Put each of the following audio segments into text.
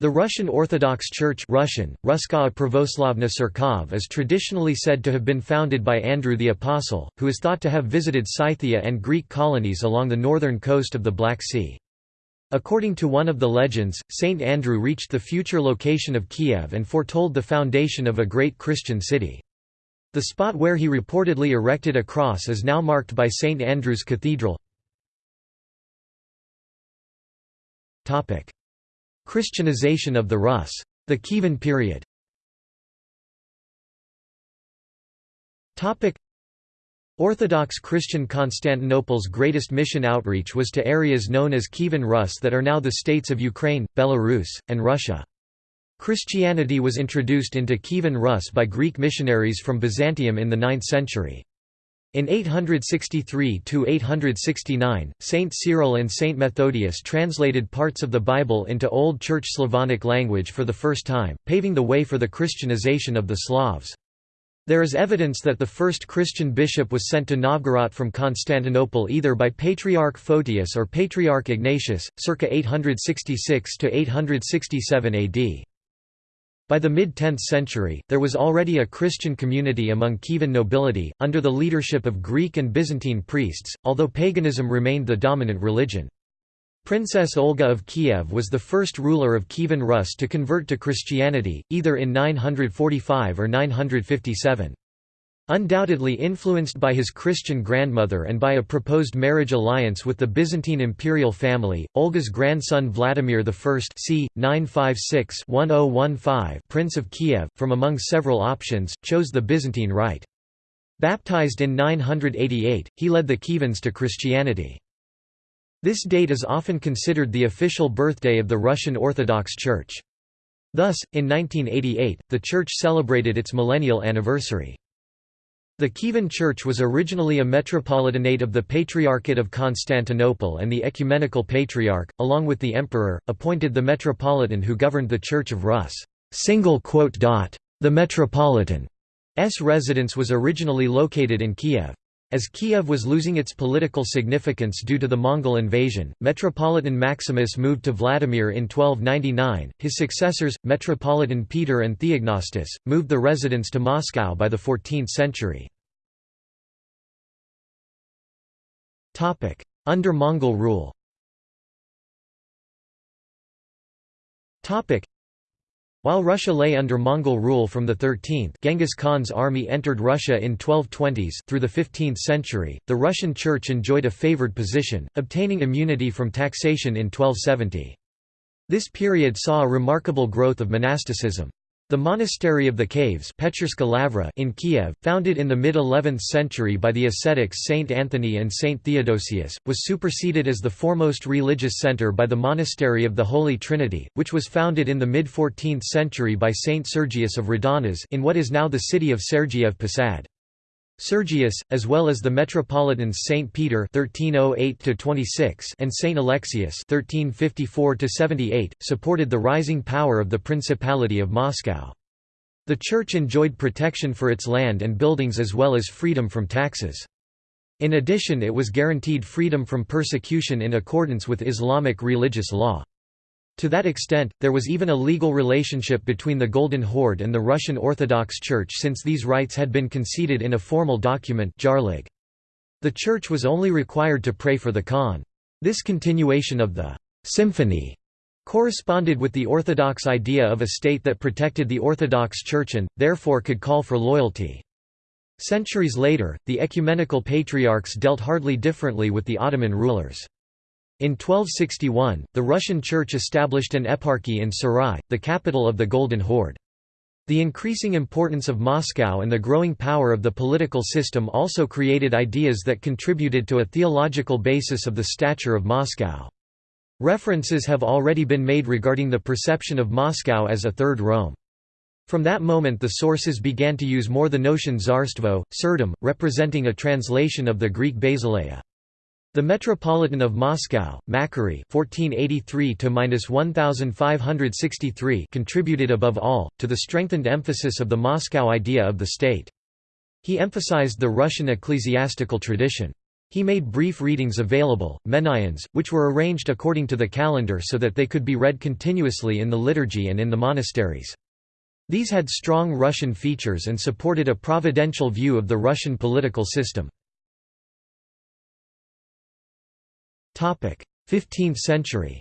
The Russian Orthodox Church Russian, Ruskaya is traditionally said to have been founded by Andrew the Apostle, who is thought to have visited Scythia and Greek colonies along the northern coast of the Black Sea. According to one of the legends, Saint Andrew reached the future location of Kiev and foretold the foundation of a great Christian city. The spot where he reportedly erected a cross is now marked by St. Andrew's Cathedral. Christianization of the Rus. The Kievan period Orthodox Christian Constantinople's greatest mission outreach was to areas known as Kievan Rus that are now the states of Ukraine, Belarus, and Russia. Christianity was introduced into Kievan Rus by Greek missionaries from Byzantium in the 9th century. In 863–869, Saint Cyril and Saint Methodius translated parts of the Bible into Old Church Slavonic language for the first time, paving the way for the Christianization of the Slavs. There is evidence that the first Christian bishop was sent to Novgorod from Constantinople either by Patriarch Photius or Patriarch Ignatius, circa 866–867 AD. By the mid-10th century, there was already a Christian community among Kievan nobility, under the leadership of Greek and Byzantine priests, although paganism remained the dominant religion. Princess Olga of Kiev was the first ruler of Kievan Rus to convert to Christianity, either in 945 or 957. Undoubtedly influenced by his Christian grandmother and by a proposed marriage alliance with the Byzantine imperial family, Olga's grandson Vladimir I c. 956-1015 Prince of Kiev, from among several options, chose the Byzantine rite. Baptized in 988, he led the Kievans to Christianity. This date is often considered the official birthday of the Russian Orthodox Church. Thus, in 1988, the Church celebrated its millennial anniversary. The Kievan Church was originally a metropolitanate of the Patriarchate of Constantinople and the Ecumenical Patriarch, along with the Emperor, appointed the Metropolitan who governed the Church of Rus. The Metropolitan's residence was originally located in Kiev. As Kiev was losing its political significance due to the Mongol invasion, Metropolitan Maximus moved to Vladimir in 1299. His successors, Metropolitan Peter and Theognostus, moved the residence to Moscow by the 14th century. Under Mongol rule while Russia lay under Mongol rule from the 13th Genghis Khan's army entered Russia in 1220s through the 15th century, the Russian Church enjoyed a favored position, obtaining immunity from taxation in 1270. This period saw a remarkable growth of monasticism. The Monastery of the Caves in Kiev, founded in the mid-11th century by the ascetics Saint Anthony and Saint Theodosius, was superseded as the foremost religious center by the Monastery of the Holy Trinity, which was founded in the mid-14th century by Saint Sergius of Radonezh in what is now the city of Sergiev Posad. Sergius, as well as the metropolitans Saint Peter (1308–26) and Saint Alexius (1354–78), supported the rising power of the Principality of Moscow. The church enjoyed protection for its land and buildings as well as freedom from taxes. In addition it was guaranteed freedom from persecution in accordance with Islamic religious law. To that extent, there was even a legal relationship between the Golden Horde and the Russian Orthodox Church since these rights had been conceded in a formal document The Church was only required to pray for the Khan. This continuation of the «symphony» corresponded with the Orthodox idea of a state that protected the Orthodox Church and, therefore could call for loyalty. Centuries later, the ecumenical patriarchs dealt hardly differently with the Ottoman rulers. In 1261, the Russian Church established an eparchy in Sarai, the capital of the Golden Horde. The increasing importance of Moscow and the growing power of the political system also created ideas that contributed to a theological basis of the stature of Moscow. References have already been made regarding the perception of Moscow as a Third Rome. From that moment the sources began to use more the notion Tsarstvo, Tsardom, representing a translation of the Greek basileia. The Metropolitan of Moscow, Makary (1483–1563) contributed above all to the strengthened emphasis of the Moscow idea of the state. He emphasized the Russian ecclesiastical tradition. He made brief readings available, menaions, which were arranged according to the calendar so that they could be read continuously in the liturgy and in the monasteries. These had strong Russian features and supported a providential view of the Russian political system. 15th century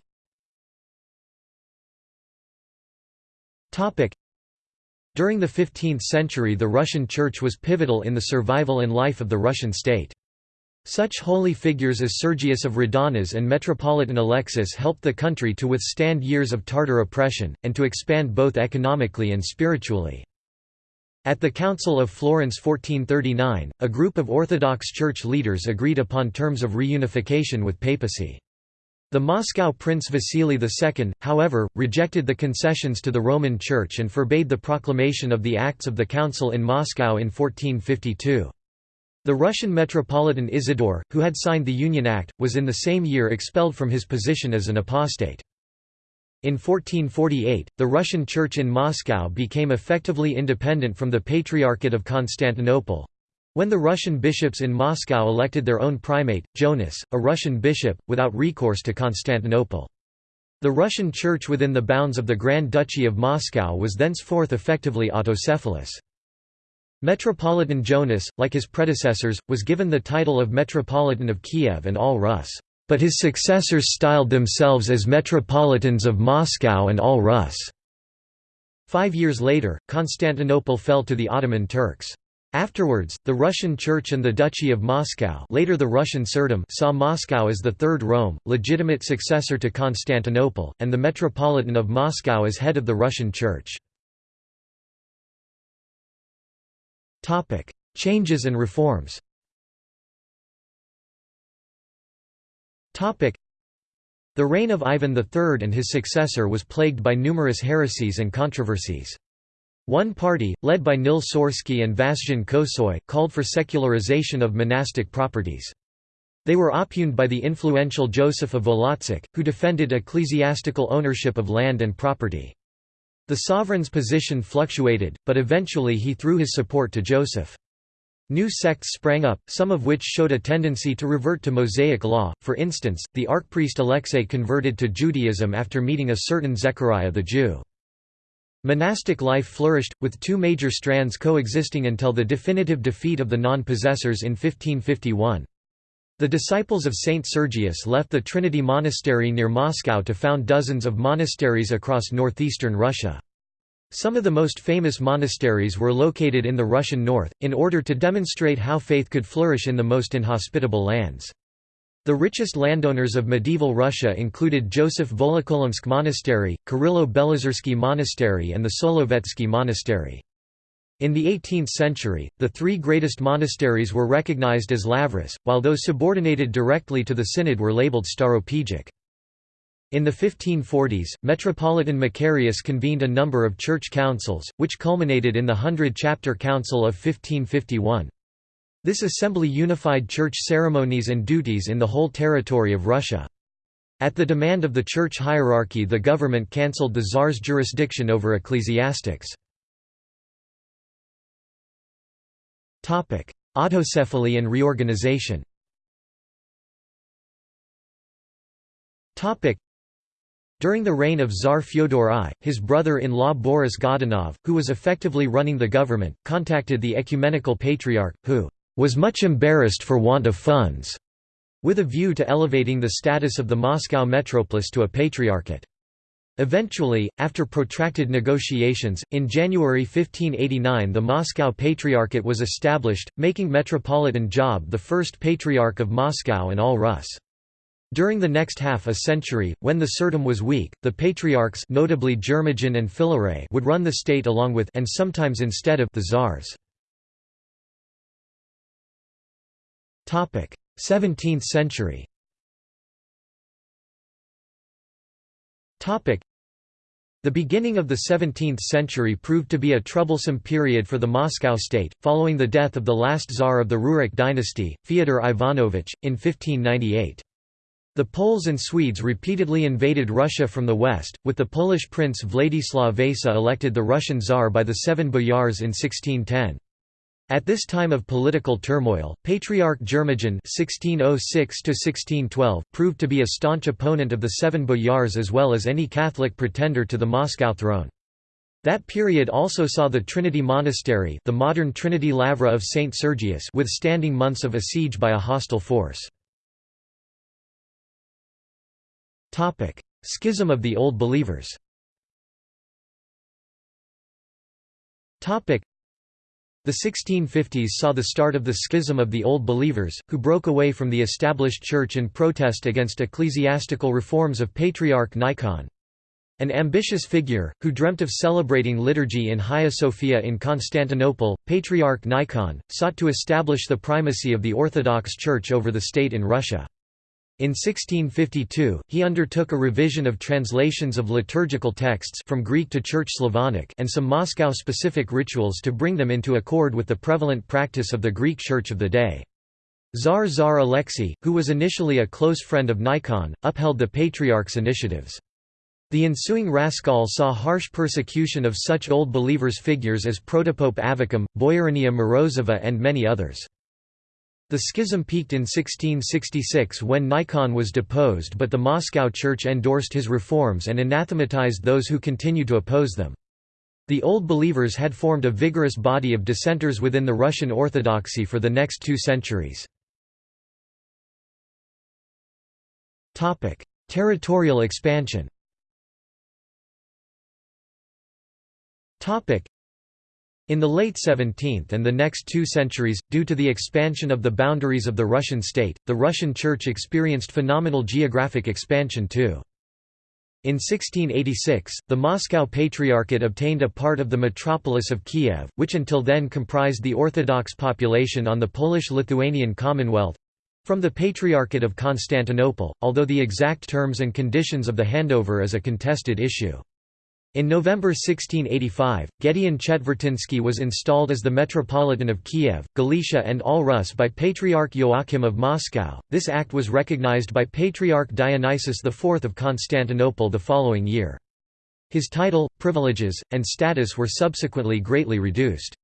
During the 15th century the Russian Church was pivotal in the survival and life of the Russian state. Such holy figures as Sergius of Radonezh and Metropolitan Alexis helped the country to withstand years of Tartar oppression, and to expand both economically and spiritually. At the Council of Florence 1439, a group of Orthodox Church leaders agreed upon terms of reunification with papacy. The Moscow Prince Vasily II, however, rejected the concessions to the Roman Church and forbade the proclamation of the Acts of the Council in Moscow in 1452. The Russian Metropolitan Isidore, who had signed the Union Act, was in the same year expelled from his position as an apostate. In 1448, the Russian Church in Moscow became effectively independent from the Patriarchate of Constantinople. When the Russian bishops in Moscow elected their own primate, Jonas, a Russian bishop, without recourse to Constantinople. The Russian Church within the bounds of the Grand Duchy of Moscow was thenceforth effectively autocephalous. Metropolitan Jonas, like his predecessors, was given the title of Metropolitan of Kiev and all Rus, but his successors styled themselves as Metropolitans of Moscow and all Rus. Five years later, Constantinople fell to the Ottoman Turks. Afterwards, the Russian Church and the Duchy of Moscow later the Russian Tsardom saw Moscow as the Third Rome, legitimate successor to Constantinople, and the Metropolitan of Moscow as head of the Russian Church. Changes and reforms The reign of Ivan III and his successor was plagued by numerous heresies and controversies. One party, led by Nil Sorsky and Vassian Kosoy, called for secularization of monastic properties. They were oppugned by the influential Joseph of Volotsk, who defended ecclesiastical ownership of land and property. The sovereign's position fluctuated, but eventually he threw his support to Joseph. New sects sprang up, some of which showed a tendency to revert to Mosaic law, for instance, the archpriest Alexei converted to Judaism after meeting a certain Zechariah the Jew. Monastic life flourished, with two major strands coexisting until the definitive defeat of the non-possessors in 1551. The disciples of Saint Sergius left the Trinity Monastery near Moscow to found dozens of monasteries across northeastern Russia. Some of the most famous monasteries were located in the Russian north, in order to demonstrate how faith could flourish in the most inhospitable lands. The richest landowners of medieval Russia included Joseph Volokolamsk Monastery, Kirillo Belozersky Monastery and the Solovetsky Monastery. In the 18th century, the three greatest monasteries were recognized as lavras, while those subordinated directly to the synod were labeled stauropegic. In the 1540s, Metropolitan Macarius convened a number of church councils, which culminated in the Hundred Chapter Council of 1551. This assembly unified church ceremonies and duties in the whole territory of Russia. At the demand of the church hierarchy the government cancelled the czar's jurisdiction over ecclesiastics. Autocephaly and reorganization During the reign of Tsar Fyodor I, his brother-in-law Boris Godunov, who was effectively running the government, contacted the ecumenical patriarch, who was much embarrassed for want of funds, with a view to elevating the status of the Moscow metropolis to a patriarchate. Eventually, after protracted negotiations, in January 1589 the Moscow Patriarchate was established, making Metropolitan Job the first Patriarch of Moscow and all Rus. During the next half a century, when the Tsardom was weak, the patriarchs notably Germogen and Filaret would run the state along with and sometimes instead of the czars. 17th century the beginning of the 17th century proved to be a troublesome period for the Moscow state, following the death of the last czar of the Rurik dynasty, Fyodor Ivanovich, in 1598. The Poles and Swedes repeatedly invaded Russia from the west, with the Polish prince Wladyslaw Wasa elected the Russian czar by the seven boyars in 1610. At this time of political turmoil, Patriarch Germogen (1606–1612) proved to be a staunch opponent of the Seven Boyars as well as any Catholic pretender to the Moscow throne. That period also saw the Trinity Monastery, the modern Trinity Lavra of Saint Sergius, withstanding months of a siege by a hostile force. Topic: Schism of the Old Believers. Topic: the 1650s saw the start of the schism of the Old Believers, who broke away from the established church in protest against ecclesiastical reforms of Patriarch Nikon. An ambitious figure, who dreamt of celebrating liturgy in Hagia Sophia in Constantinople, Patriarch Nikon, sought to establish the primacy of the Orthodox Church over the state in Russia. In 1652, he undertook a revision of translations of liturgical texts from Greek to Church Slavonic and some Moscow-specific rituals to bring them into accord with the prevalent practice of the Greek Church of the day. Tsar Tsar Alexei, who was initially a close friend of Nikon, upheld the Patriarch's initiatives. The ensuing Raskol saw harsh persecution of such Old Believers figures as Protopope Avvakum, Boyarinya Morozova and many others. The schism peaked in 1666 when Nikon was deposed but the Moscow Church endorsed his reforms and anathematized those who continued to oppose them. The Old Believers had formed a vigorous body of dissenters within the Russian Orthodoxy for the next two centuries. Territorial expansion in the late 17th and the next two centuries, due to the expansion of the boundaries of the Russian state, the Russian Church experienced phenomenal geographic expansion too. In 1686, the Moscow Patriarchate obtained a part of the metropolis of Kiev, which until then comprised the Orthodox population on the Polish-Lithuanian Commonwealth—from the Patriarchate of Constantinople, although the exact terms and conditions of the handover is a contested issue. In November 1685, Gedeon Chetvertinsky was installed as the Metropolitan of Kiev, Galicia and All Rus by Patriarch Joachim of Moscow. This act was recognized by Patriarch Dionysius IV of Constantinople the following year. His title, privileges, and status were subsequently greatly reduced.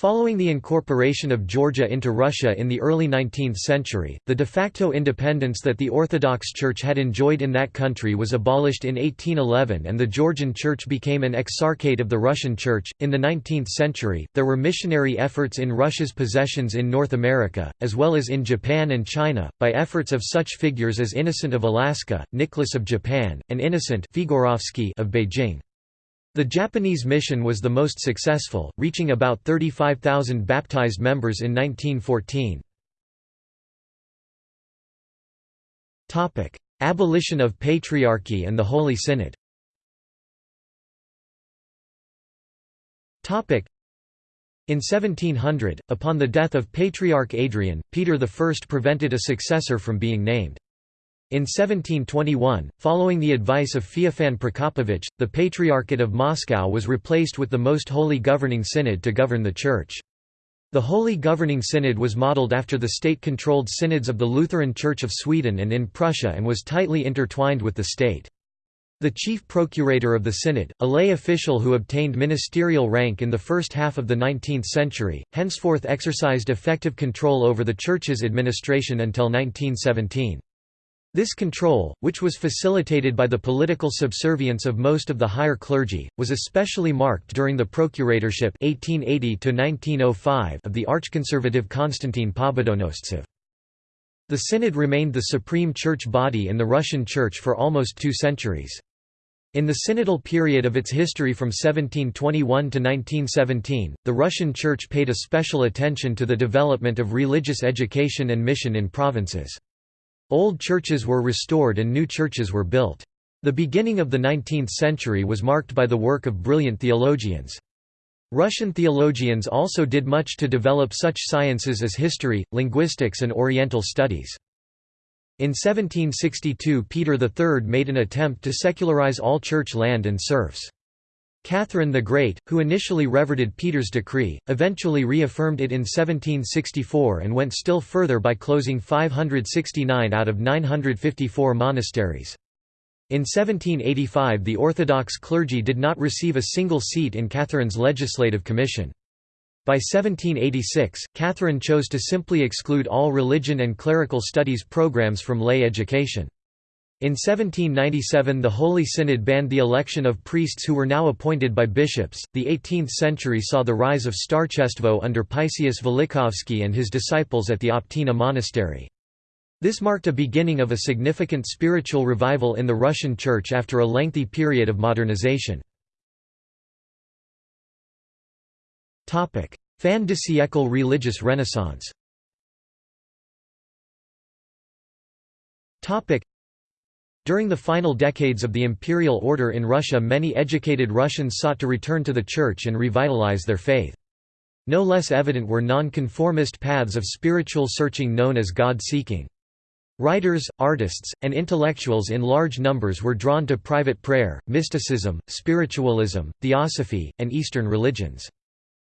Following the incorporation of Georgia into Russia in the early 19th century, the de facto independence that the Orthodox Church had enjoyed in that country was abolished in 1811 and the Georgian Church became an exarchate of the Russian Church. In the 19th century, there were missionary efforts in Russia's possessions in North America, as well as in Japan and China, by efforts of such figures as Innocent of Alaska, Nicholas of Japan, and Innocent of Beijing. The Japanese mission was the most successful, reaching about 35,000 baptized members in 1914. Abolition of Patriarchy and the Holy Synod in 1700, upon the death of Patriarch Adrian, Peter I prevented a successor from being named. In 1721, following the advice of Feofan Prokopovich, the Patriarchate of Moscow was replaced with the Most Holy Governing Synod to govern the Church. The Holy Governing Synod was modelled after the state-controlled synods of the Lutheran Church of Sweden and in Prussia and was tightly intertwined with the state. The chief procurator of the synod, a lay official who obtained ministerial rank in the first half of the 19th century, henceforth exercised effective control over the Church's administration until 1917. This control, which was facilitated by the political subservience of most of the higher clergy, was especially marked during the procuratorship 1880 of the archconservative Konstantin Pobedonostsev. The Synod remained the supreme church body in the Russian Church for almost two centuries. In the synodal period of its history from 1721 to 1917, the Russian Church paid a special attention to the development of religious education and mission in provinces. Old churches were restored and new churches were built. The beginning of the 19th century was marked by the work of brilliant theologians. Russian theologians also did much to develop such sciences as history, linguistics and Oriental studies. In 1762 Peter III made an attempt to secularize all church land and serfs. Catherine the Great, who initially reverted Peter's decree, eventually reaffirmed it in 1764 and went still further by closing 569 out of 954 monasteries. In 1785 the Orthodox clergy did not receive a single seat in Catherine's legislative commission. By 1786, Catherine chose to simply exclude all religion and clerical studies programs from lay education. In 1797 the Holy Synod banned the election of priests who were now appointed by bishops. The 18th century saw the rise of Starchestvo under Paisius Velichkovsky and his disciples at the Optina monastery. This marked a beginning of a significant spiritual revival in the Russian Church after a lengthy period of modernization. Fin de siècle religious renaissance during the final decades of the imperial order in Russia many educated Russians sought to return to the Church and revitalize their faith. No less evident were nonconformist paths of spiritual searching known as God-seeking. Writers, artists, and intellectuals in large numbers were drawn to private prayer, mysticism, spiritualism, theosophy, and Eastern religions.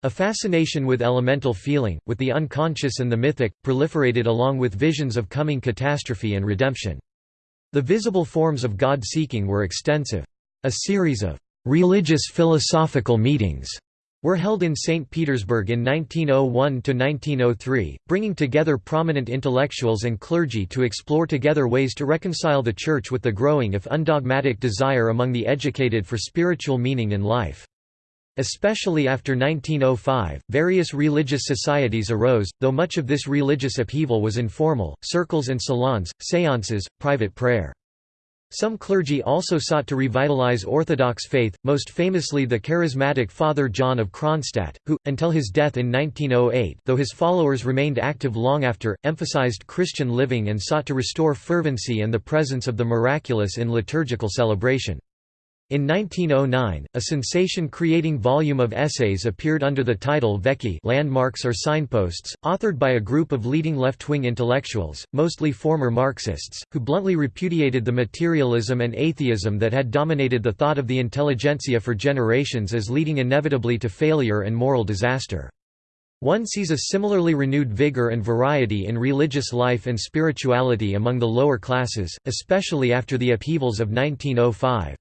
A fascination with elemental feeling, with the unconscious and the mythic, proliferated along with visions of coming catastrophe and redemption. The visible forms of God-seeking were extensive. A series of «religious philosophical meetings» were held in St. Petersburg in 1901–1903, bringing together prominent intellectuals and clergy to explore together ways to reconcile the Church with the growing if undogmatic desire among the educated for spiritual meaning in life. Especially after 1905, various religious societies arose, though much of this religious upheaval was informal, circles and salons, séances, private prayer. Some clergy also sought to revitalize Orthodox faith, most famously the charismatic Father John of Kronstadt, who, until his death in 1908 though his followers remained active long after, emphasized Christian living and sought to restore fervency and the presence of the miraculous in liturgical celebration. In 1909, a sensation-creating volume of essays appeared under the title Vekhi landmarks or signposts, authored by a group of leading left-wing intellectuals, mostly former Marxists, who bluntly repudiated the materialism and atheism that had dominated the thought of the intelligentsia for generations as leading inevitably to failure and moral disaster. One sees a similarly renewed vigor and variety in religious life and spirituality among the lower classes, especially after the upheavals of 1905.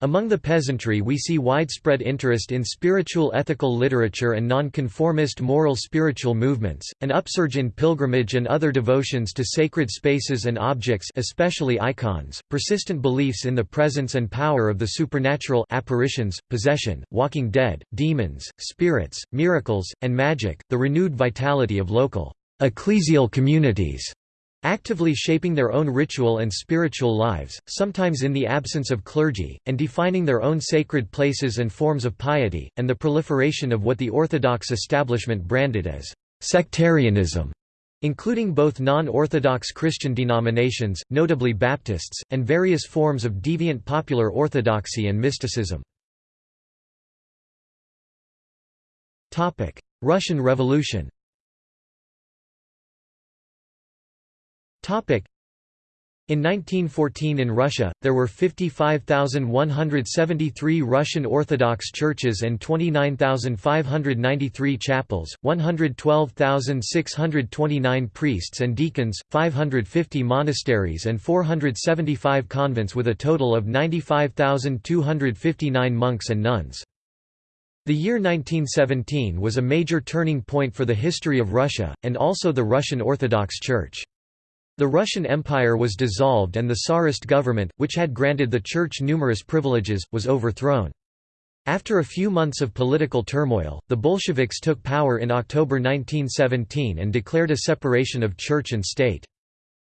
Among the peasantry we see widespread interest in spiritual ethical literature and nonconformist moral spiritual movements, an upsurge in pilgrimage and other devotions to sacred spaces and objects especially icons, persistent beliefs in the presence and power of the supernatural apparitions, possession, walking dead, demons, spirits, miracles, and magic, the renewed vitality of local ecclesial communities actively shaping their own ritual and spiritual lives, sometimes in the absence of clergy, and defining their own sacred places and forms of piety, and the proliferation of what the Orthodox establishment branded as sectarianism, including both non-Orthodox Christian denominations, notably Baptists, and various forms of deviant popular orthodoxy and mysticism. Russian Revolution In 1914 in Russia, there were 55,173 Russian Orthodox churches and 29,593 chapels, 112,629 priests and deacons, 550 monasteries and 475 convents with a total of 95,259 monks and nuns. The year 1917 was a major turning point for the history of Russia, and also the Russian Orthodox Church. The Russian Empire was dissolved and the Tsarist government, which had granted the Church numerous privileges, was overthrown. After a few months of political turmoil, the Bolsheviks took power in October 1917 and declared a separation of church and state.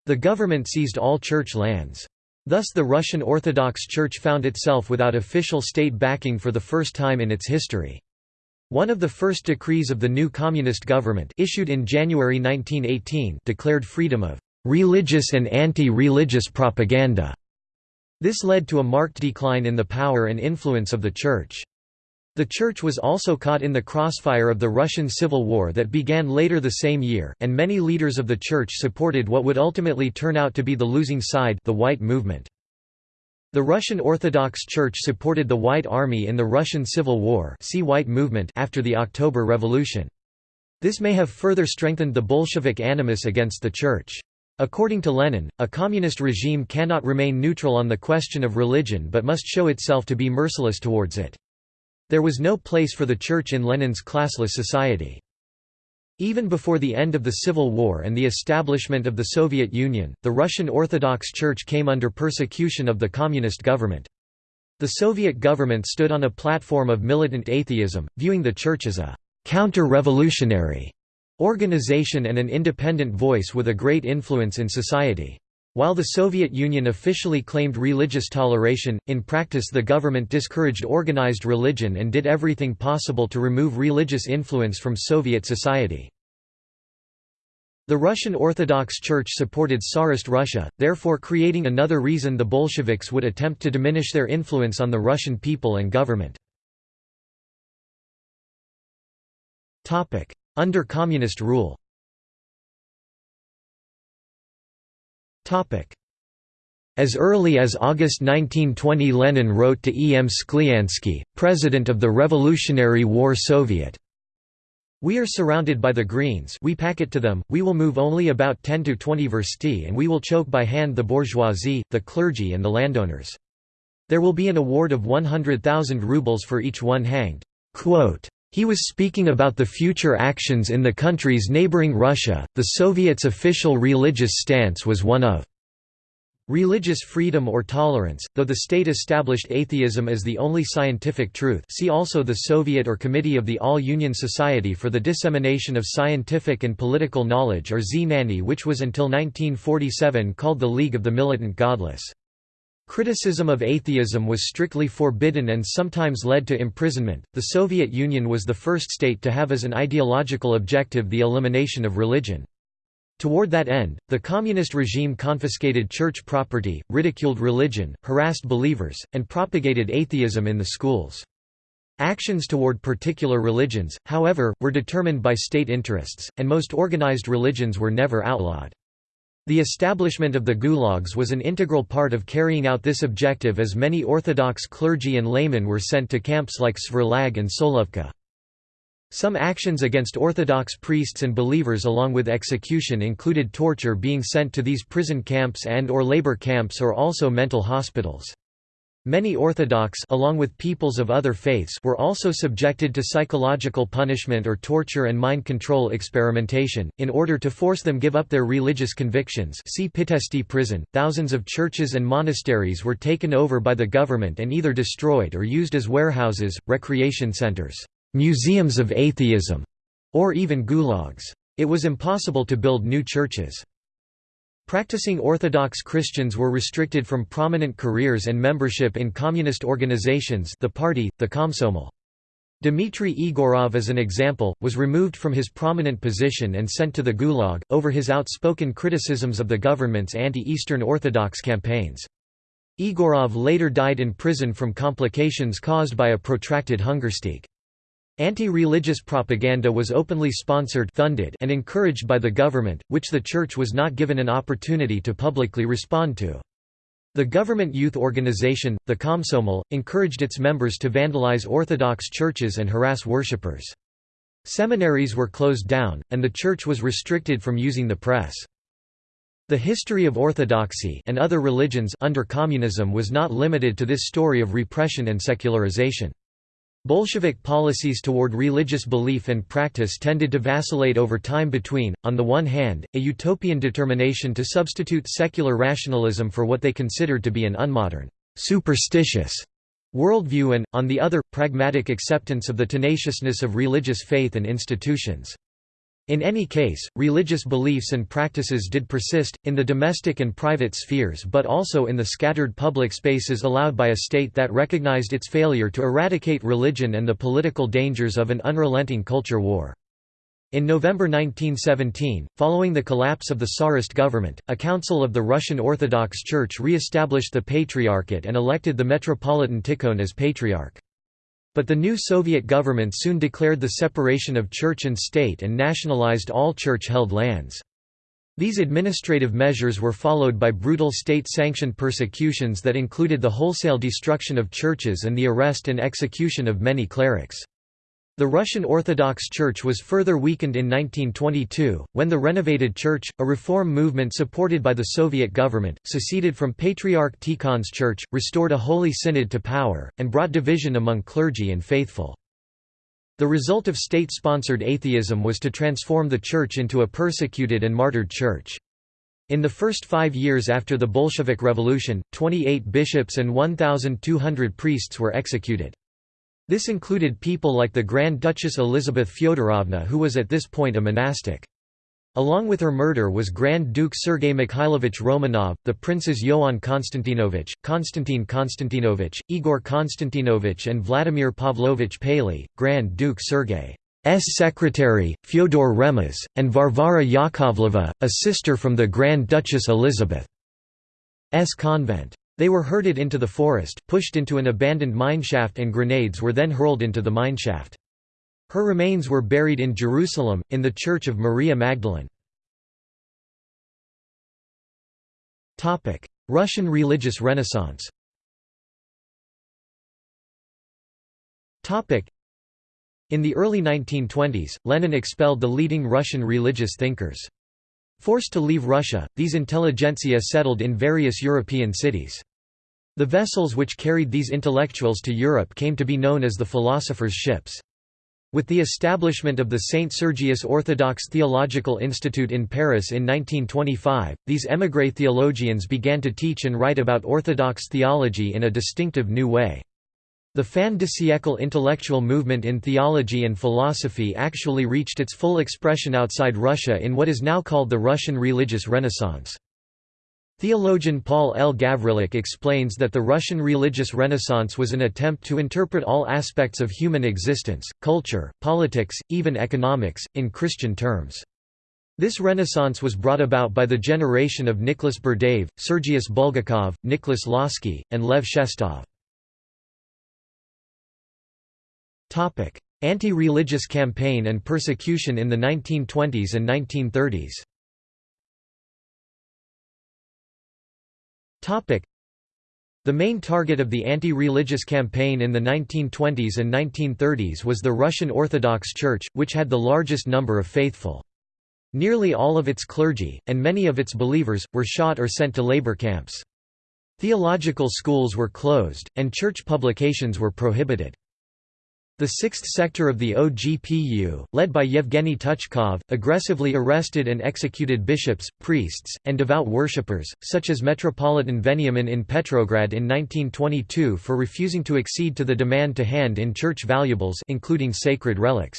The government seized all church lands. Thus the Russian Orthodox Church found itself without official state backing for the first time in its history. One of the first decrees of the new communist government issued in January 1918 declared freedom of religious and anti-religious propaganda. This led to a marked decline in the power and influence of the Church. The Church was also caught in the crossfire of the Russian Civil War that began later the same year, and many leaders of the Church supported what would ultimately turn out to be the losing side the White Movement. The Russian Orthodox Church supported the White Army in the Russian Civil War see White Movement after the October Revolution. This may have further strengthened the Bolshevik animus against the Church. According to Lenin, a communist regime cannot remain neutral on the question of religion but must show itself to be merciless towards it. There was no place for the Church in Lenin's classless society. Even before the end of the Civil War and the establishment of the Soviet Union, the Russian Orthodox Church came under persecution of the Communist government. The Soviet government stood on a platform of militant atheism, viewing the Church as a «counter-revolutionary» organization and an independent voice with a great influence in society. While the Soviet Union officially claimed religious toleration, in practice the government discouraged organized religion and did everything possible to remove religious influence from Soviet society. The Russian Orthodox Church supported Tsarist Russia, therefore creating another reason the Bolsheviks would attempt to diminish their influence on the Russian people and government. Under communist rule As early as August 1920 Lenin wrote to E. M. Skliansky, president of the Revolutionary War Soviet, we are surrounded by the Greens we pack it to them, we will move only about 10 to 20 versti and we will choke by hand the bourgeoisie, the clergy and the landowners. There will be an award of 100,000 rubles for each one hanged." Quote, he was speaking about the future actions in the countries neighboring Russia. The Soviets' official religious stance was one of religious freedom or tolerance, though the state established atheism as the only scientific truth. See also the Soviet or Committee of the All-Union Society for the Dissemination of Scientific and Political Knowledge or Znanie which was until 1947 called the League of the Militant Godless. Criticism of atheism was strictly forbidden and sometimes led to imprisonment. The Soviet Union was the first state to have as an ideological objective the elimination of religion. Toward that end, the communist regime confiscated church property, ridiculed religion, harassed believers, and propagated atheism in the schools. Actions toward particular religions, however, were determined by state interests, and most organized religions were never outlawed. The establishment of the gulags was an integral part of carrying out this objective as many Orthodox clergy and laymen were sent to camps like Sverlag and Solovka. Some actions against Orthodox priests and believers along with execution included torture being sent to these prison camps and or labor camps or also mental hospitals. Many Orthodox along with peoples of other faiths were also subjected to psychological punishment or torture and mind control experimentation, in order to force them give up their religious convictions see Pitești prison. Thousands of churches and monasteries were taken over by the government and either destroyed or used as warehouses, recreation centers, museums of atheism, or even gulags. It was impossible to build new churches. Practicing Orthodox Christians were restricted from prominent careers and membership in communist organizations the party, the Komsomol. Dmitry Egorov as an example, was removed from his prominent position and sent to the Gulag, over his outspoken criticisms of the government's anti-Eastern Orthodox campaigns. Igorov later died in prison from complications caused by a protracted hungerstreak. Anti-religious propaganda was openly sponsored funded and encouraged by the government, which the Church was not given an opportunity to publicly respond to. The government youth organization, the Komsomol, encouraged its members to vandalize Orthodox churches and harass worshippers. Seminaries were closed down, and the Church was restricted from using the press. The history of Orthodoxy and other religions under communism was not limited to this story of repression and secularization. Bolshevik policies toward religious belief and practice tended to vacillate over time between, on the one hand, a utopian determination to substitute secular rationalism for what they considered to be an unmodern, superstitious worldview and, on the other, pragmatic acceptance of the tenaciousness of religious faith and institutions. In any case, religious beliefs and practices did persist, in the domestic and private spheres but also in the scattered public spaces allowed by a state that recognized its failure to eradicate religion and the political dangers of an unrelenting culture war. In November 1917, following the collapse of the Tsarist government, a council of the Russian Orthodox Church re-established the Patriarchate and elected the Metropolitan Tikhon as Patriarch. But the new Soviet government soon declared the separation of church and state and nationalized all church-held lands. These administrative measures were followed by brutal state-sanctioned persecutions that included the wholesale destruction of churches and the arrest and execution of many clerics. The Russian Orthodox Church was further weakened in 1922, when the renovated church, a reform movement supported by the Soviet government, seceded from Patriarch Tikhon's church, restored a holy synod to power, and brought division among clergy and faithful. The result of state-sponsored atheism was to transform the church into a persecuted and martyred church. In the first five years after the Bolshevik Revolution, 28 bishops and 1,200 priests were executed. This included people like the Grand Duchess Elizabeth Fyodorovna who was at this point a monastic. Along with her murder was Grand Duke Sergei Mikhailovich Romanov, the princes Ioan Konstantinovich, Konstantin Konstantinovich, Igor Konstantinovich and Vladimir Pavlovich Paley, Grand Duke Sergei's secretary, Fyodor Remez, and Varvara Yakovleva, a sister from the Grand Duchess Elizabeth's convent. They were herded into the forest, pushed into an abandoned mineshaft and grenades were then hurled into the mineshaft. Her remains were buried in Jerusalem, in the Church of Maria Magdalene. Russian religious renaissance In the early 1920s, Lenin expelled the leading Russian religious thinkers. Forced to leave Russia, these intelligentsia settled in various European cities. The vessels which carried these intellectuals to Europe came to be known as the philosophers' ships. With the establishment of the St. Sergius Orthodox Theological Institute in Paris in 1925, these émigré theologians began to teach and write about Orthodox theology in a distinctive new way. The fin de siècle intellectual movement in theology and philosophy actually reached its full expression outside Russia in what is now called the Russian religious renaissance. Theologian Paul L. Gavrilyuk explains that the Russian religious renaissance was an attempt to interpret all aspects of human existence, culture, politics, even economics, in Christian terms. This renaissance was brought about by the generation of Nicholas Berdyaev, Sergius Bulgakov, Nicholas Lossky, and Lev Shestov. Anti-religious campaign and persecution in the 1920s and 1930s The main target of the anti-religious campaign in the 1920s and 1930s was the Russian Orthodox Church, which had the largest number of faithful. Nearly all of its clergy, and many of its believers, were shot or sent to labor camps. Theological schools were closed, and church publications were prohibited. The sixth sector of the OGPU, led by Yevgeny Tuchkov, aggressively arrested and executed bishops, priests, and devout worshippers, such as Metropolitan Veniamin in Petrograd in 1922 for refusing to accede to the demand to hand in church valuables including sacred relics.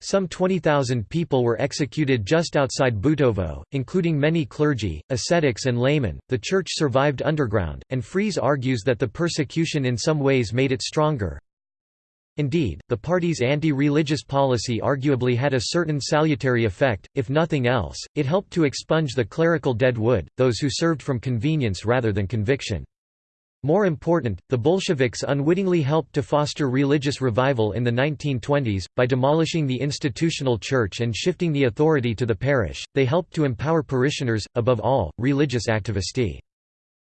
Some 20,000 people were executed just outside Butovo, including many clergy, ascetics, and laymen. The church survived underground, and Fries argues that the persecution in some ways made it stronger. Indeed, the party's anti-religious policy arguably had a certain salutary effect, if nothing else, it helped to expunge the clerical dead wood, those who served from convenience rather than conviction. More important, the Bolsheviks unwittingly helped to foster religious revival in the 1920s, by demolishing the institutional church and shifting the authority to the parish, they helped to empower parishioners, above all, religious activisti.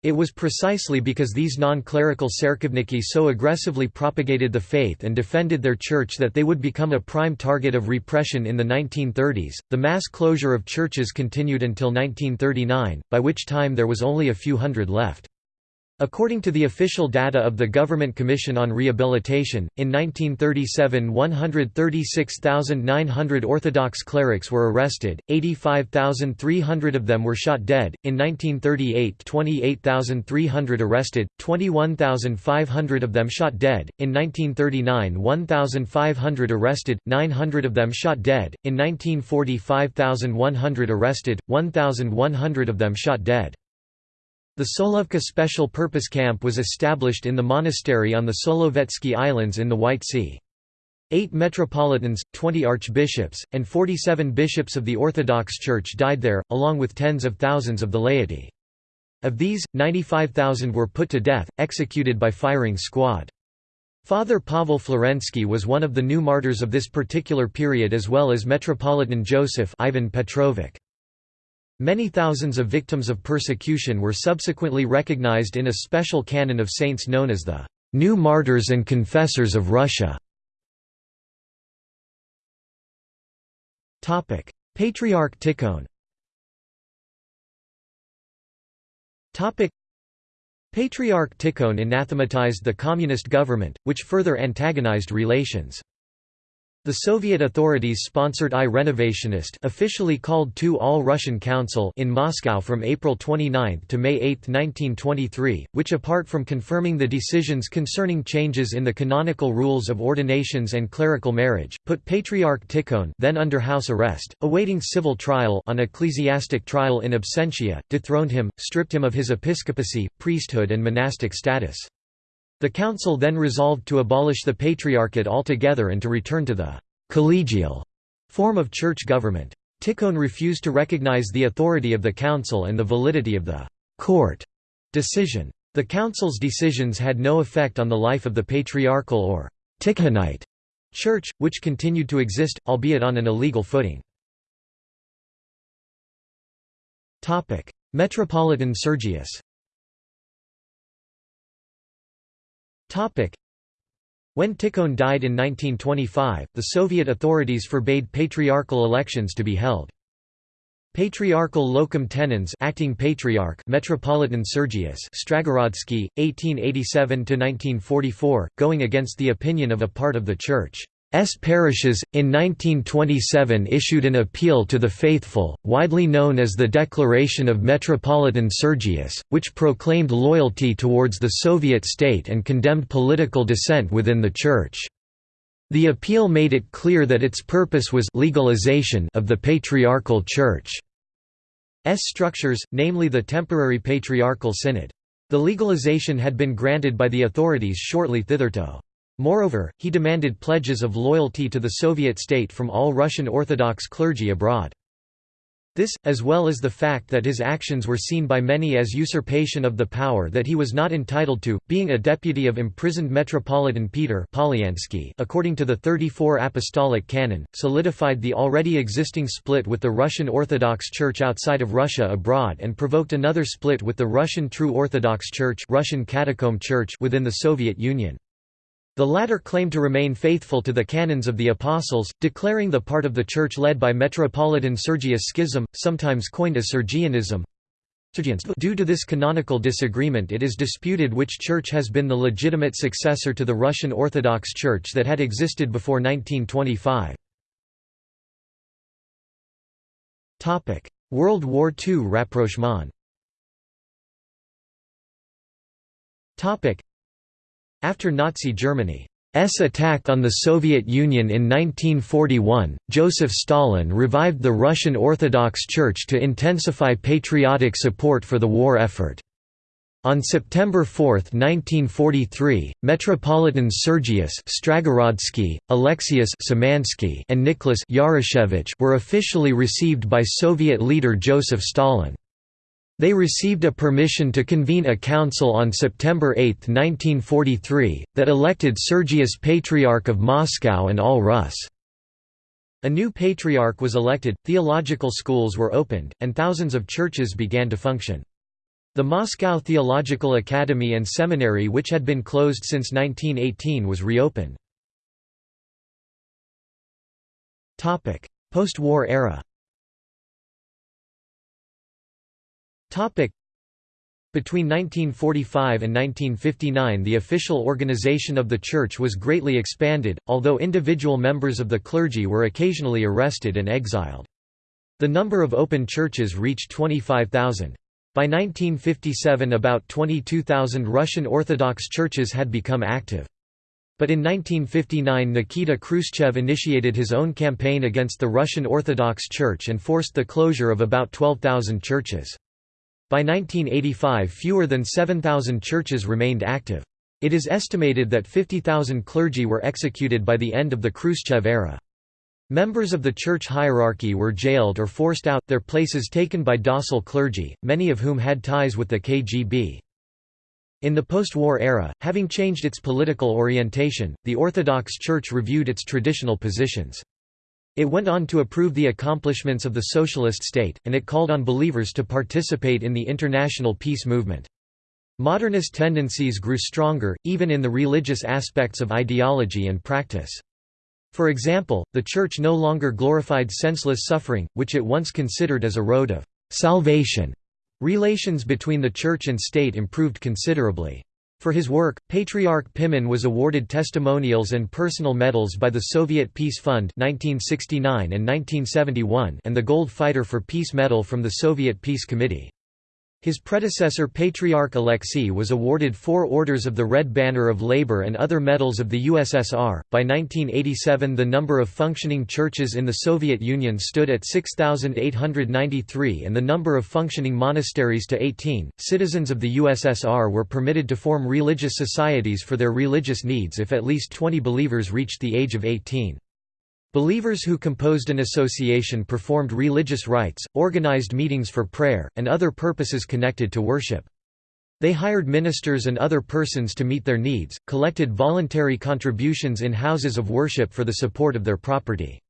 It was precisely because these non-clerical tserkovniki so aggressively propagated the faith and defended their church that they would become a prime target of repression in the 1930s. The mass closure of churches continued until 1939, by which time there was only a few hundred left. According to the official data of the Government Commission on Rehabilitation, in 1937 136,900 Orthodox clerics were arrested, 85,300 of them were shot dead, in 1938 28,300 arrested, 21,500 of them shot dead, in 1939 1,500 arrested, 900 of them shot dead, in 1940 5,100 arrested, 1,100 of them shot dead. The Solovki Special Purpose Camp was established in the monastery on the Solovetsky Islands in the White Sea. Eight metropolitans, 20 archbishops, and 47 bishops of the Orthodox Church died there, along with tens of thousands of the laity. Of these, 95,000 were put to death, executed by firing squad. Father Pavel Florensky was one of the new martyrs of this particular period as well as Metropolitan Joseph Ivan Petrovich. Many thousands of victims of persecution were subsequently recognized in a special canon of saints known as the New Martyrs and Confessors of Russia. Patriarch Tikhon Patriarch Tikhon anathematized the communist government, which further antagonized relations. The Soviet authorities sponsored I Renovationist officially called to All-Russian Council in Moscow from April 29 to May 8, 1923, which apart from confirming the decisions concerning changes in the canonical rules of ordinations and clerical marriage, put Patriarch Tikhon then under house arrest, awaiting civil trial on ecclesiastic trial in absentia, dethroned him, stripped him of his episcopacy, priesthood and monastic status. The council then resolved to abolish the patriarchate altogether and to return to the «collegial» form of church government. Tikhon refused to recognize the authority of the council and the validity of the «court» decision. The council's decisions had no effect on the life of the patriarchal or Tikhonite church, which continued to exist, albeit on an illegal footing. Metropolitan Sergius When Tikhon died in 1925, the Soviet authorities forbade patriarchal elections to be held. Patriarchal locum tenens acting patriarch Metropolitan Sergius Stragorodsky 1887–1944, going against the opinion of a part of the church S parishes, in 1927 issued an appeal to the faithful, widely known as the Declaration of Metropolitan Sergius, which proclaimed loyalty towards the Soviet state and condemned political dissent within the Church. The appeal made it clear that its purpose was legalization of the Patriarchal Church's structures, namely the temporary Patriarchal Synod. The legalization had been granted by the authorities shortly thitherto. Moreover, he demanded pledges of loyalty to the Soviet state from all Russian Orthodox clergy abroad. This, as well as the fact that his actions were seen by many as usurpation of the power that he was not entitled to, being a deputy of imprisoned Metropolitan Peter according to the 34 Apostolic Canon, solidified the already existing split with the Russian Orthodox Church outside of Russia abroad and provoked another split with the Russian True Orthodox Church, Russian Catacomb Church within the Soviet Union. The latter claimed to remain faithful to the canons of the Apostles, declaring the part of the Church led by Metropolitan Sergius Schism, sometimes coined as Sergianism. Due to this canonical disagreement it is disputed which church has been the legitimate successor to the Russian Orthodox Church that had existed before 1925. World War II rapprochement after Nazi Germany's attack on the Soviet Union in 1941, Joseph Stalin revived the Russian Orthodox Church to intensify patriotic support for the war effort. On September 4, 1943, Metropolitan Sergius Stragorodsky, Alexius Simansky and Nicholas Yarushevich were officially received by Soviet leader Joseph Stalin. They received a permission to convene a council on September 8, 1943, that elected Sergius Patriarch of Moscow and all Rus. A new patriarch was elected, theological schools were opened, and thousands of churches began to function. The Moscow Theological Academy and Seminary which had been closed since 1918 was reopened. Post-war era Between 1945 and 1959 the official organization of the Church was greatly expanded, although individual members of the clergy were occasionally arrested and exiled. The number of open churches reached 25,000. By 1957 about 22,000 Russian Orthodox churches had become active. But in 1959 Nikita Khrushchev initiated his own campaign against the Russian Orthodox Church and forced the closure of about 12,000 churches. By 1985 fewer than 7,000 churches remained active. It is estimated that 50,000 clergy were executed by the end of the Khrushchev era. Members of the church hierarchy were jailed or forced out, their places taken by docile clergy, many of whom had ties with the KGB. In the post-war era, having changed its political orientation, the Orthodox Church reviewed its traditional positions. It went on to approve the accomplishments of the socialist state, and it called on believers to participate in the international peace movement. Modernist tendencies grew stronger, even in the religious aspects of ideology and practice. For example, the Church no longer glorified senseless suffering, which it once considered as a road of salvation. Relations between the Church and state improved considerably. For his work, Patriarch Pimen was awarded testimonials and personal medals by the Soviet Peace Fund 1969 and 1971 and the Gold Fighter for Peace Medal from the Soviet Peace Committee. His predecessor Patriarch Alexei was awarded four Orders of the Red Banner of Labor and other medals of the USSR. By 1987, the number of functioning churches in the Soviet Union stood at 6,893 and the number of functioning monasteries to 18. Citizens of the USSR were permitted to form religious societies for their religious needs if at least 20 believers reached the age of 18. Believers who composed an association performed religious rites, organized meetings for prayer, and other purposes connected to worship. They hired ministers and other persons to meet their needs, collected voluntary contributions in houses of worship for the support of their property.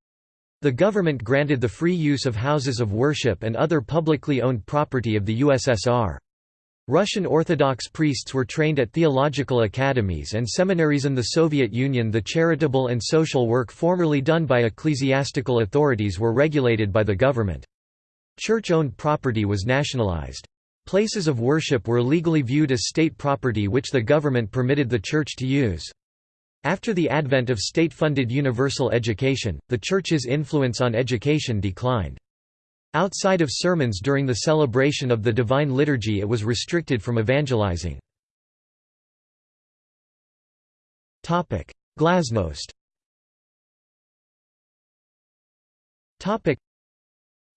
The government granted the free use of houses of worship and other publicly owned property of the USSR. Russian Orthodox priests were trained at theological academies and seminaries in the Soviet Union the charitable and social work formerly done by ecclesiastical authorities were regulated by the government. Church-owned property was nationalized. Places of worship were legally viewed as state property which the government permitted the church to use. After the advent of state-funded universal education, the church's influence on education declined. Outside of sermons during the celebration of the Divine Liturgy it was restricted from evangelizing. Glasnost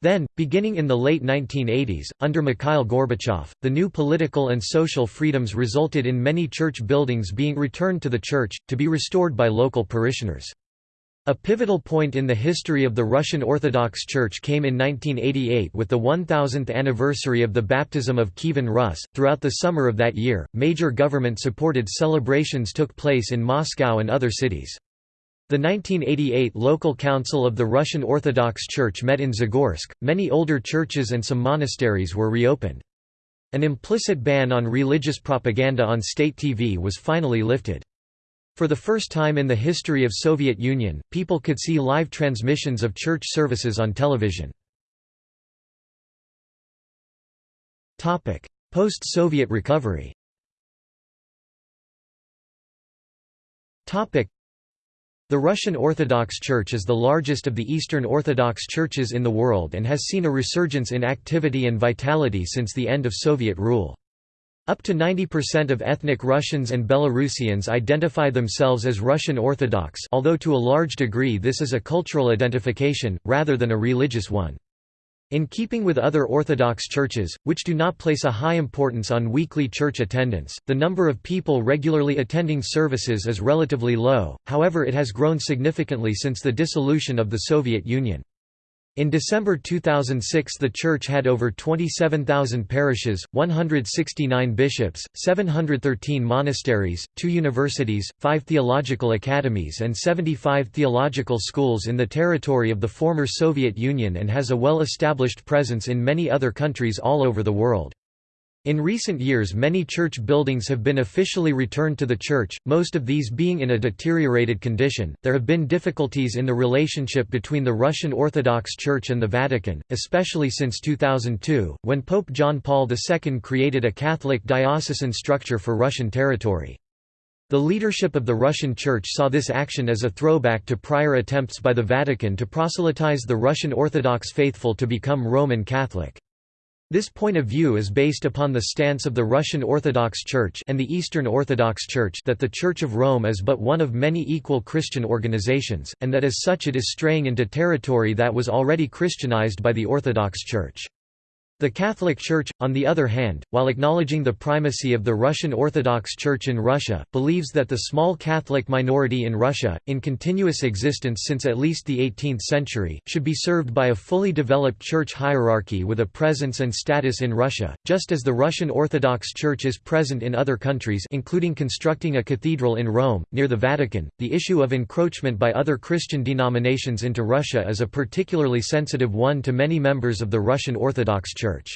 then, beginning in the late 1980s, under Mikhail Gorbachev, the new political and social freedoms resulted in many church buildings being returned to the church, to be restored by local parishioners. A pivotal point in the history of the Russian Orthodox Church came in 1988 with the 1000th anniversary of the baptism of Kievan Rus. Throughout the summer of that year, major government supported celebrations took place in Moscow and other cities. The 1988 local council of the Russian Orthodox Church met in Zagorsk. Many older churches and some monasteries were reopened. An implicit ban on religious propaganda on state TV was finally lifted. For the first time in the history of Soviet Union, people could see live transmissions of church services on television. Post-Soviet recovery The Russian Orthodox Church is the largest of the Eastern Orthodox churches in the world and has seen a resurgence in activity and vitality since the end of Soviet rule. Up to 90% of ethnic Russians and Belarusians identify themselves as Russian Orthodox although to a large degree this is a cultural identification, rather than a religious one. In keeping with other Orthodox churches, which do not place a high importance on weekly church attendance, the number of people regularly attending services is relatively low, however it has grown significantly since the dissolution of the Soviet Union. In December 2006 the church had over 27,000 parishes, 169 bishops, 713 monasteries, two universities, five theological academies and 75 theological schools in the territory of the former Soviet Union and has a well-established presence in many other countries all over the world. In recent years many church buildings have been officially returned to the church, most of these being in a deteriorated condition. There have been difficulties in the relationship between the Russian Orthodox Church and the Vatican, especially since 2002, when Pope John Paul II created a Catholic diocesan structure for Russian territory. The leadership of the Russian Church saw this action as a throwback to prior attempts by the Vatican to proselytize the Russian Orthodox faithful to become Roman Catholic. This point of view is based upon the stance of the Russian Orthodox Church and the Eastern Orthodox Church that the Church of Rome is but one of many equal Christian organizations, and that as such it is straying into territory that was already Christianized by the Orthodox Church. The Catholic Church, on the other hand, while acknowledging the primacy of the Russian Orthodox Church in Russia, believes that the small Catholic minority in Russia, in continuous existence since at least the 18th century, should be served by a fully developed church hierarchy with a presence and status in Russia, just as the Russian Orthodox Church is present in other countries including constructing a cathedral in Rome, near the Vatican. The issue of encroachment by other Christian denominations into Russia is a particularly sensitive one to many members of the Russian Orthodox Church. Church.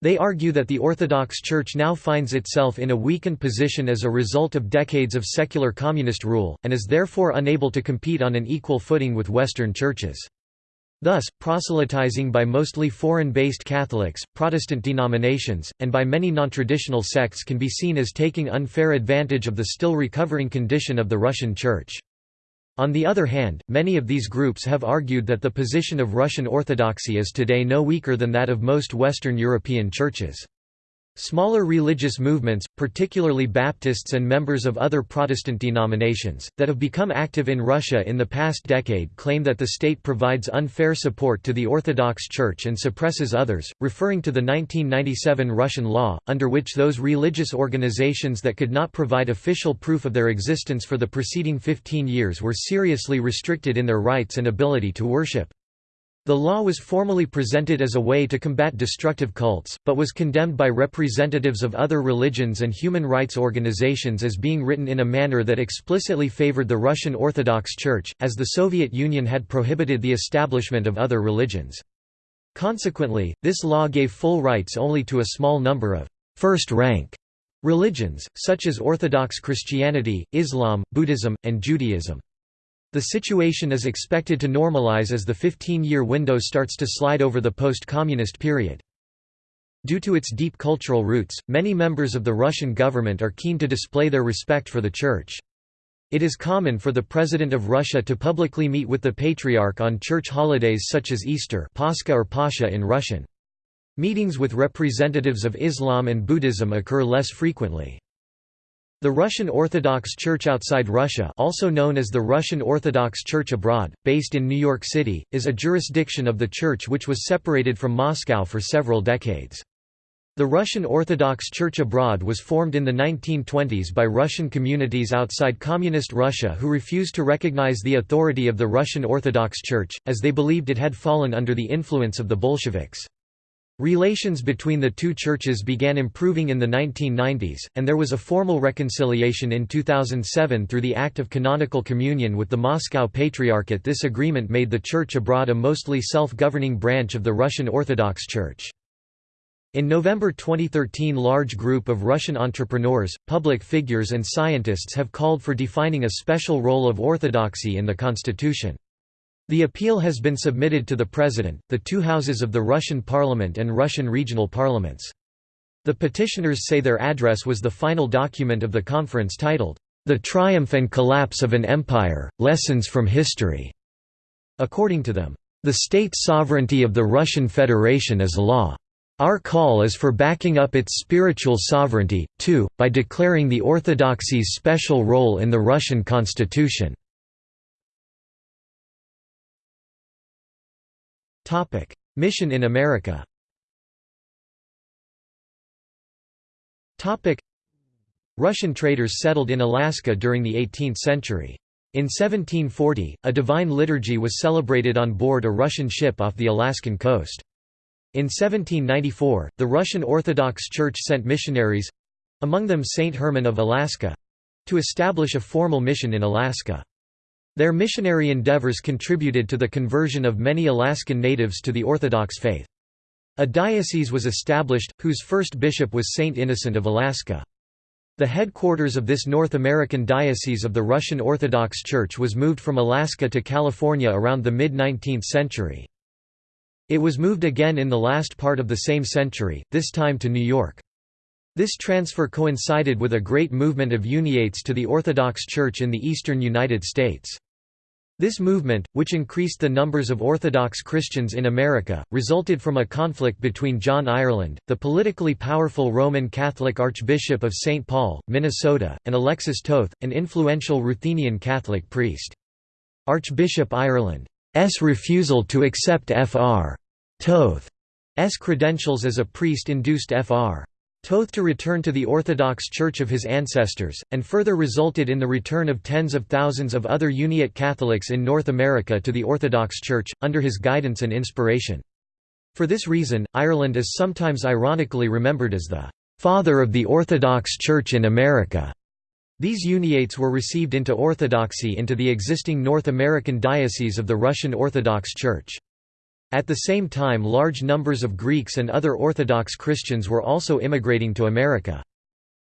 They argue that the Orthodox Church now finds itself in a weakened position as a result of decades of secular communist rule, and is therefore unable to compete on an equal footing with Western churches. Thus, proselytizing by mostly foreign-based Catholics, Protestant denominations, and by many non-traditional sects can be seen as taking unfair advantage of the still recovering condition of the Russian Church. On the other hand, many of these groups have argued that the position of Russian Orthodoxy is today no weaker than that of most Western European churches. Smaller religious movements, particularly Baptists and members of other Protestant denominations, that have become active in Russia in the past decade claim that the state provides unfair support to the Orthodox Church and suppresses others, referring to the 1997 Russian law, under which those religious organizations that could not provide official proof of their existence for the preceding 15 years were seriously restricted in their rights and ability to worship. The law was formally presented as a way to combat destructive cults, but was condemned by representatives of other religions and human rights organizations as being written in a manner that explicitly favored the Russian Orthodox Church, as the Soviet Union had prohibited the establishment of other religions. Consequently, this law gave full rights only to a small number of first-rank religions, such as Orthodox Christianity, Islam, Buddhism, and Judaism. The situation is expected to normalize as the 15-year window starts to slide over the post-communist period. Due to its deep cultural roots, many members of the Russian government are keen to display their respect for the Church. It is common for the President of Russia to publicly meet with the Patriarch on church holidays such as Easter Pascha or Pascha in Russian. Meetings with representatives of Islam and Buddhism occur less frequently. The Russian Orthodox Church outside Russia also known as the Russian Orthodox Church abroad, based in New York City, is a jurisdiction of the Church which was separated from Moscow for several decades. The Russian Orthodox Church abroad was formed in the 1920s by Russian communities outside Communist Russia who refused to recognize the authority of the Russian Orthodox Church, as they believed it had fallen under the influence of the Bolsheviks. Relations between the two churches began improving in the 1990s, and there was a formal reconciliation in 2007 through the Act of Canonical Communion with the Moscow Patriarchate. This agreement made the Church abroad a mostly self-governing branch of the Russian Orthodox Church. In November 2013 large group of Russian entrepreneurs, public figures and scientists have called for defining a special role of orthodoxy in the constitution. The appeal has been submitted to the President, the two houses of the Russian parliament and Russian regional parliaments. The petitioners say their address was the final document of the conference titled, The Triumph and Collapse of an Empire, Lessons from History. According to them, the state sovereignty of the Russian Federation is law. Our call is for backing up its spiritual sovereignty, too, by declaring the Orthodoxy's special role in the Russian constitution. Topic: Mission in America. Topic: Russian traders settled in Alaska during the 18th century. In 1740, a divine liturgy was celebrated on board a Russian ship off the Alaskan coast. In 1794, the Russian Orthodox Church sent missionaries—among them Saint Herman of Alaska—to establish a formal mission in Alaska. Their missionary endeavors contributed to the conversion of many Alaskan natives to the Orthodox faith. A diocese was established, whose first bishop was Saint Innocent of Alaska. The headquarters of this North American diocese of the Russian Orthodox Church was moved from Alaska to California around the mid-19th century. It was moved again in the last part of the same century, this time to New York. This transfer coincided with a great movement of uniates to the Orthodox Church in the eastern United States. This movement, which increased the numbers of Orthodox Christians in America, resulted from a conflict between John Ireland, the politically powerful Roman Catholic Archbishop of St. Paul, Minnesota, and Alexis Toth, an influential Ruthenian Catholic priest. Archbishop Ireland's refusal to accept Fr. Toth's credentials as a priest induced Fr. Toth to return to the Orthodox Church of his ancestors, and further resulted in the return of tens of thousands of other Uniate Catholics in North America to the Orthodox Church, under his guidance and inspiration. For this reason, Ireland is sometimes ironically remembered as the "...father of the Orthodox Church in America." These uniates were received into Orthodoxy into the existing North American Diocese of the Russian Orthodox Church. At the same time large numbers of Greeks and other Orthodox Christians were also immigrating to America.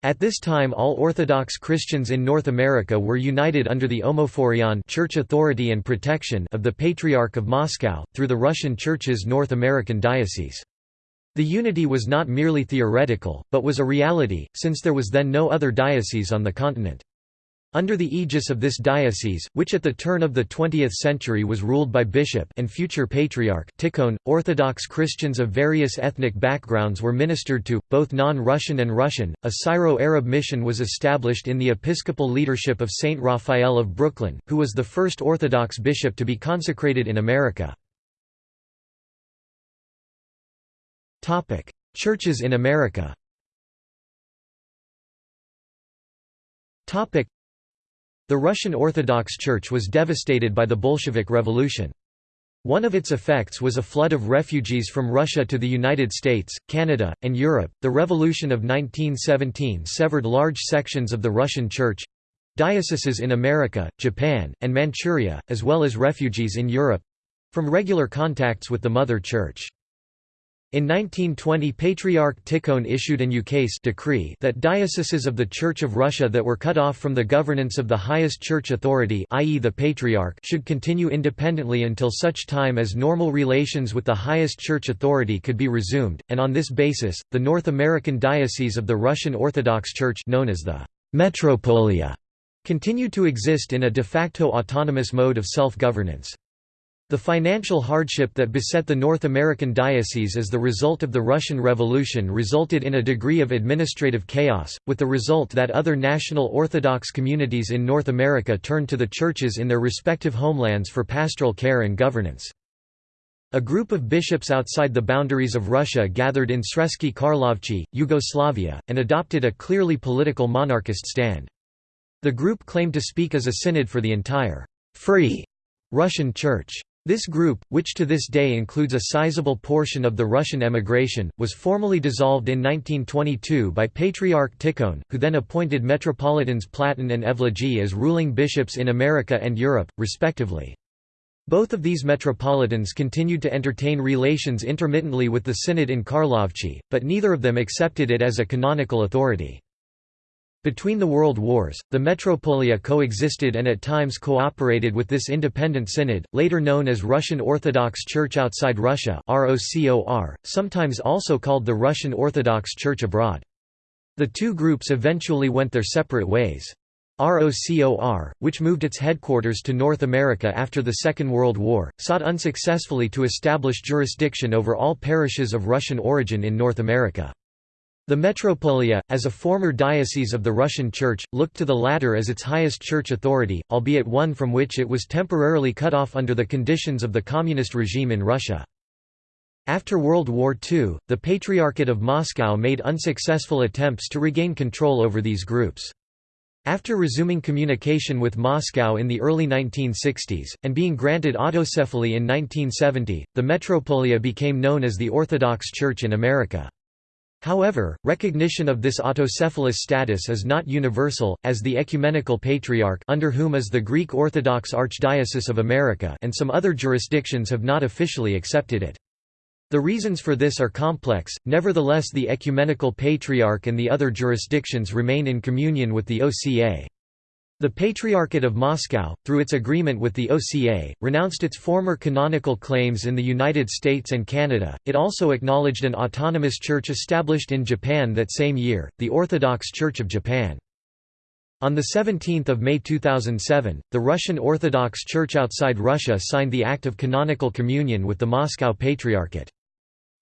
At this time all Orthodox Christians in North America were united under the Omophorion church authority and protection of the Patriarch of Moscow, through the Russian Church's North American diocese. The unity was not merely theoretical, but was a reality, since there was then no other diocese on the continent. Under the aegis of this diocese, which at the turn of the 20th century was ruled by bishop and future patriarch Tikhon, Orthodox Christians of various ethnic backgrounds were ministered to, both non-Russian and Russian. A Syro-Arab mission was established in the episcopal leadership of Saint Raphael of Brooklyn, who was the first Orthodox bishop to be consecrated in America. Topic: Churches in America. Topic: the Russian Orthodox Church was devastated by the Bolshevik Revolution. One of its effects was a flood of refugees from Russia to the United States, Canada, and Europe. The Revolution of 1917 severed large sections of the Russian Church dioceses in America, Japan, and Manchuria, as well as refugees in Europe from regular contacts with the Mother Church. In 1920 Patriarch Tikhon issued an ukase decree that dioceses of the Church of Russia that were cut off from the governance of the highest church authority i.e. the Patriarch should continue independently until such time as normal relations with the highest church authority could be resumed, and on this basis, the North American Diocese of the Russian Orthodox Church known as the Metropolia continued to exist in a de facto autonomous mode of self-governance. The financial hardship that beset the North American diocese as the result of the Russian Revolution resulted in a degree of administrative chaos, with the result that other national Orthodox communities in North America turned to the churches in their respective homelands for pastoral care and governance. A group of bishops outside the boundaries of Russia gathered in Sremski Karlovci, Yugoslavia, and adopted a clearly political monarchist stand. The group claimed to speak as a synod for the entire free Russian Church. This group, which to this day includes a sizable portion of the Russian emigration, was formally dissolved in 1922 by Patriarch Tikhon, who then appointed Metropolitans Platon and Evlogy as ruling bishops in America and Europe, respectively. Both of these metropolitans continued to entertain relations intermittently with the synod in Karlovci, but neither of them accepted it as a canonical authority. Between the World Wars, the Metropolia coexisted and at times cooperated with this independent synod, later known as Russian Orthodox Church Outside Russia sometimes also called the Russian Orthodox Church Abroad. The two groups eventually went their separate ways. ROCOR, which moved its headquarters to North America after the Second World War, sought unsuccessfully to establish jurisdiction over all parishes of Russian origin in North America. The Metropolia, as a former diocese of the Russian Church, looked to the latter as its highest church authority, albeit one from which it was temporarily cut off under the conditions of the communist regime in Russia. After World War II, the Patriarchate of Moscow made unsuccessful attempts to regain control over these groups. After resuming communication with Moscow in the early 1960s, and being granted autocephaly in 1970, the Metropolia became known as the Orthodox Church in America. However, recognition of this autocephalous status is not universal, as the Ecumenical Patriarch under whom is the Greek Orthodox Archdiocese of America and some other jurisdictions have not officially accepted it. The reasons for this are complex, nevertheless the Ecumenical Patriarch and the other jurisdictions remain in communion with the OCA. The Patriarchate of Moscow, through its agreement with the OCA, renounced its former canonical claims in the United States and Canada. It also acknowledged an autonomous church established in Japan that same year, the Orthodox Church of Japan. On 17 May 2007, the Russian Orthodox Church outside Russia signed the Act of Canonical Communion with the Moscow Patriarchate.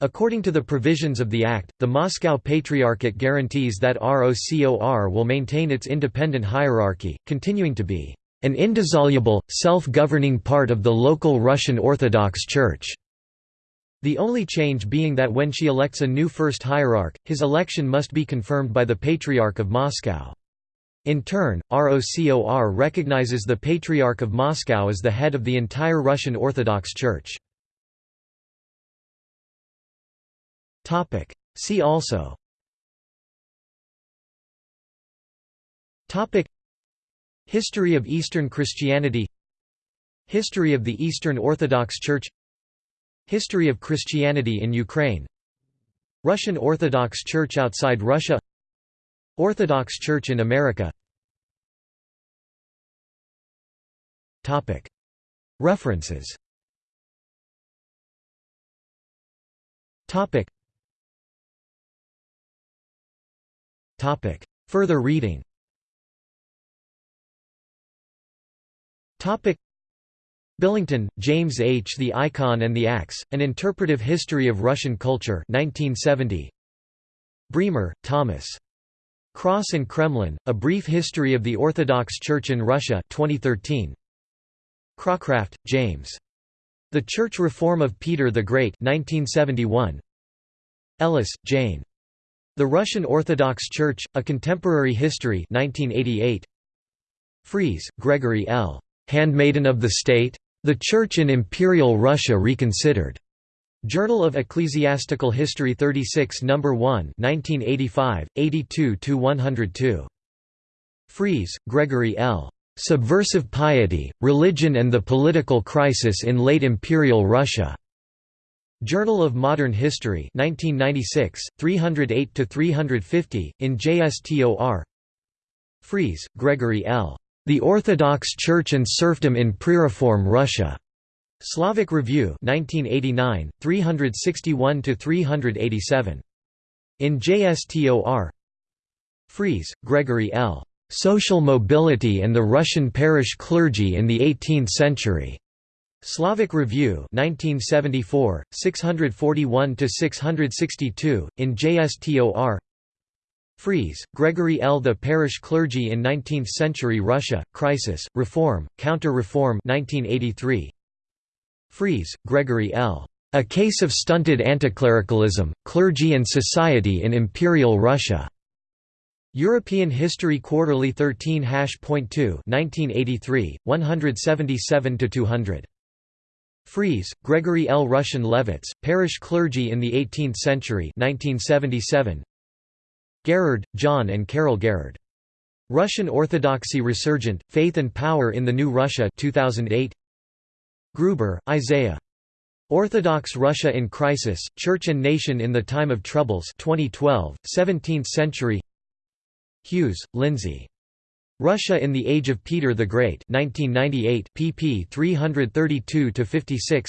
According to the provisions of the Act, the Moscow Patriarchate guarantees that ROCOR will maintain its independent hierarchy, continuing to be an indissoluble, self-governing part of the local Russian Orthodox Church. The only change being that when she elects a new first hierarch, his election must be confirmed by the Patriarch of Moscow. In turn, ROCOR recognizes the Patriarch of Moscow as the head of the entire Russian Orthodox Church. Topic. See also. Topic. History of Eastern Christianity. History of the Eastern Orthodox Church. History of Christianity in Ukraine. Russian Orthodox Church outside Russia. Orthodox Church in America. References Further reading Topic. Billington, James H. The Icon and the Axe, An Interpretive History of Russian Culture 1970. Bremer, Thomas. Cross and Kremlin, A Brief History of the Orthodox Church in Russia 2013. Cracraft, James. The Church Reform of Peter the Great 1971. Ellis, Jane. The Russian Orthodox Church, A Contemporary History 1988. Freeze, Gregory L. Handmaiden of the State? The Church in Imperial Russia Reconsidered. Journal of Ecclesiastical History 36 No. 1 1985, 82–102. Freeze, Gregory L. Subversive Piety, Religion and the Political Crisis in Late Imperial Russia. Journal of Modern History 1996, 308–350, in JSTOR Freeze, Gregory L. The Orthodox Church and Serfdom in Pre-Reform Russia. Slavic Review 1989, 361–387. In JSTOR Freeze, Gregory L. Social Mobility and the Russian Parish Clergy in the Eighteenth Century. Slavic Review 1974, 641–662, in JSTOR Freeze, Gregory L. The Parish Clergy in Nineteenth-Century Russia, Crisis, Reform, Counter-Reform 1983. Freeze, Gregory L. A Case of Stunted Anticlericalism, Clergy and Society in Imperial Russia. European History Quarterly 13 2 1983, 177–200. Freeze, Gregory L. Russian Levites, Parish Clergy in the Eighteenth Century 1977. Garrard, John and Carol Garrard. Russian Orthodoxy Resurgent, Faith and Power in the New Russia 2008. Gruber, Isaiah. Orthodox Russia in Crisis, Church and Nation in the Time of Troubles 2012, 17th century Hughes, Lindsey. Russia in the Age of Peter the Great 1998, pp 332–56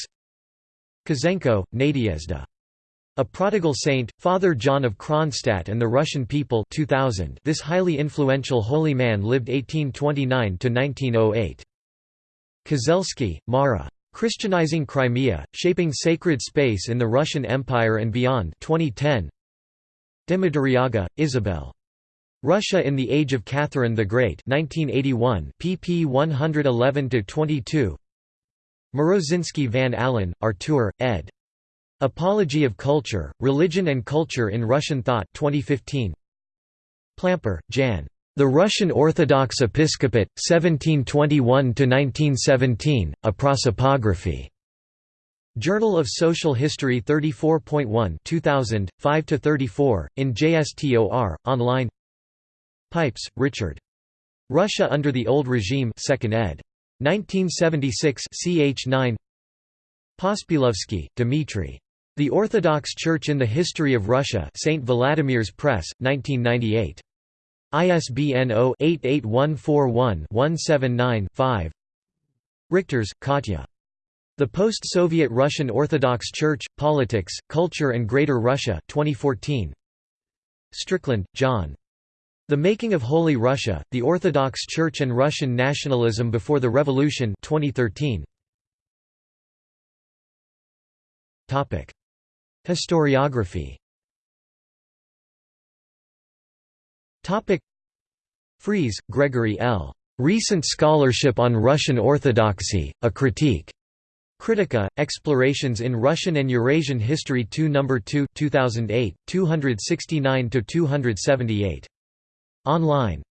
Kizenko, Nadezhda. A Prodigal Saint, Father John of Kronstadt and the Russian People 2000 This highly influential holy man lived 1829–1908. Kozelsky, Mara. Christianizing Crimea, Shaping Sacred Space in the Russian Empire and Beyond 2010. de Madariaga, Isabel. Russia in the Age of Catherine the Great 1981, pp 111–22 Morozinsky van Allen, Artur, ed. Apology of Culture, Religion and Culture in Russian Thought 2015. Plamper, Jan. The Russian Orthodox Episcopate, 1721–1917, A Prosopography. Journal of Social History 34.1 2000, 5–34, in JSTOR, online Pipes, Richard. Russia under the Old Regime 2nd ed. 1976 ch 9 Pospielovsky, Dmitry. The Orthodox Church in the History of Russia St. Vladimir's Press, 1998. ISBN 0-88141-179-5 Richters, Katya. The Post-Soviet Russian Orthodox Church, Politics, Culture and Greater Russia 2014. Strickland, John. The Making of Holy Russia, The Orthodox Church and Russian Nationalism Before the Revolution 2013. Historiography Freeze, Gregory L. Recent Scholarship on Russian Orthodoxy, A Critique. Kritika, Explorations in Russian and Eurasian History 2 No. 2 2008, 269–278. Online